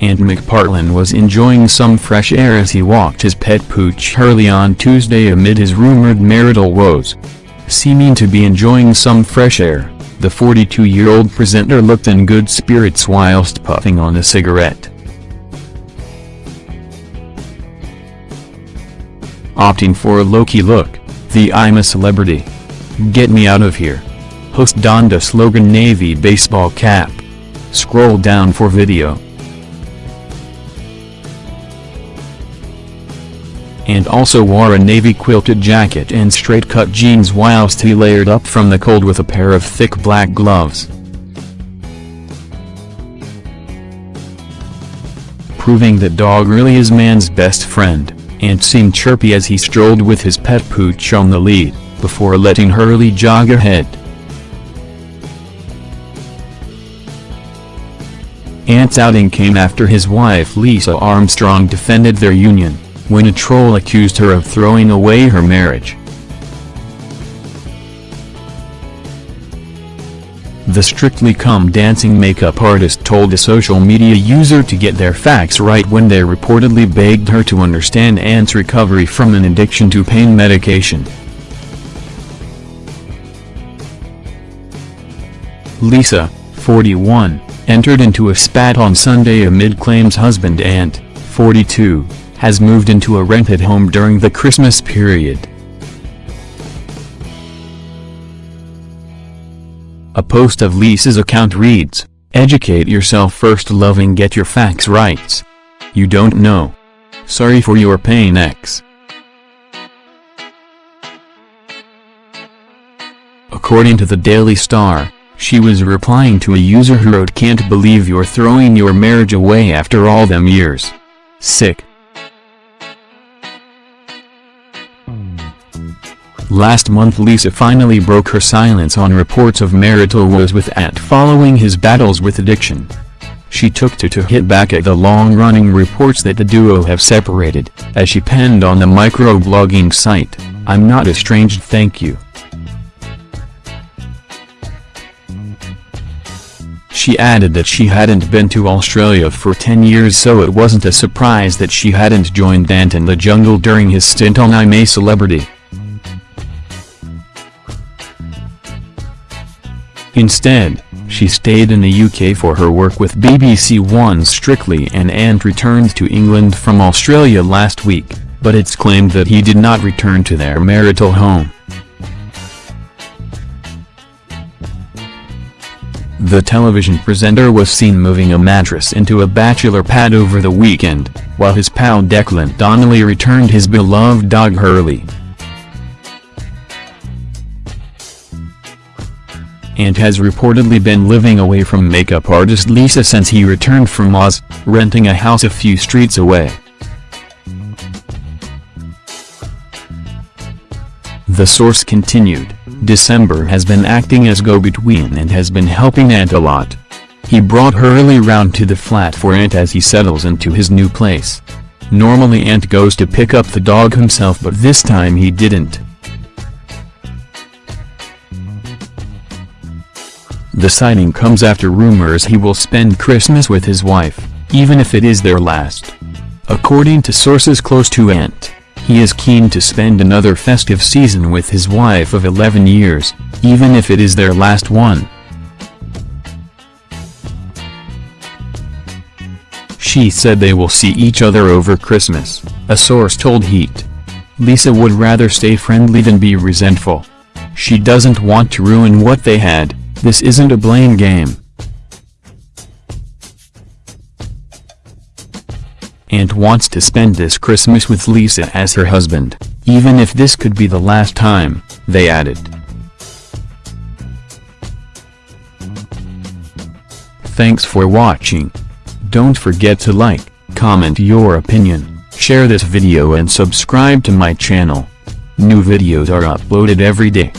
McPartlin was enjoying some fresh air as he walked his pet pooch Hurley on Tuesday amid his rumored marital woes. Seeming to be enjoying some fresh air, the 42-year-old presenter looked in good spirits whilst puffing on a cigarette. Opting for a low-key look, the I'm a celebrity. Get me out of here. Host donned a slogan navy baseball cap. Scroll down for video. And also wore a navy quilted jacket and straight-cut jeans whilst he layered up from the cold with a pair of thick black gloves. Proving that dog really is man's best friend, and seemed chirpy as he strolled with his pet pooch on the lead, before letting Hurley jog ahead. Ant's outing came after his wife Lisa Armstrong defended their union, when a troll accused her of throwing away her marriage. The Strictly Come Dancing makeup artist told a social media user to get their facts right when they reportedly begged her to understand Ant's recovery from an addiction to pain medication. Lisa, 41, entered into a spat on Sunday amid claims husband Ant, 42, has moved into a rented home during the Christmas period. A post of Lisa's account reads, Educate yourself first loving get your facts right. You don't know. Sorry for your pain X. According to the Daily Star, she was replying to a user who wrote can't believe you're throwing your marriage away after all them years. Sick. Last month Lisa finally broke her silence on reports of marital woes with Ant following his battles with addiction. She took to to hit back at the long-running reports that the duo have separated, as she penned on the microblogging site, I'm not estranged thank you. She added that she hadn't been to Australia for 10 years so it wasn't a surprise that she hadn't joined Ant in the jungle during his stint on I'm a Celebrity. Instead, she stayed in the UK for her work with BBC One's Strictly and Ant returned to England from Australia last week, but it's claimed that he did not return to their marital home. The television presenter was seen moving a mattress into a bachelor pad over the weekend, while his pal Declan Donnelly returned his beloved dog Hurley. And has reportedly been living away from makeup artist Lisa since he returned from Oz, renting a house a few streets away. The source continued, December has been acting as go-between and has been helping Ant a lot. He brought Hurley round to the flat for Ant as he settles into his new place. Normally Ant goes to pick up the dog himself but this time he didn't. The sighting comes after rumors he will spend Christmas with his wife, even if it is their last. According to sources close to Ant, he is keen to spend another festive season with his wife of 11 years, even if it is their last one. She said they will see each other over Christmas, a source told Heat. Lisa would rather stay friendly than be resentful. She doesn't want to ruin what they had, this isn't a blame game. Ant wants to spend this Christmas with Lisa as her husband, even if this could be the last time, they added. Thanks for watching. Don't forget to like, comment your opinion, share this video and subscribe to my channel. New videos are uploaded every day.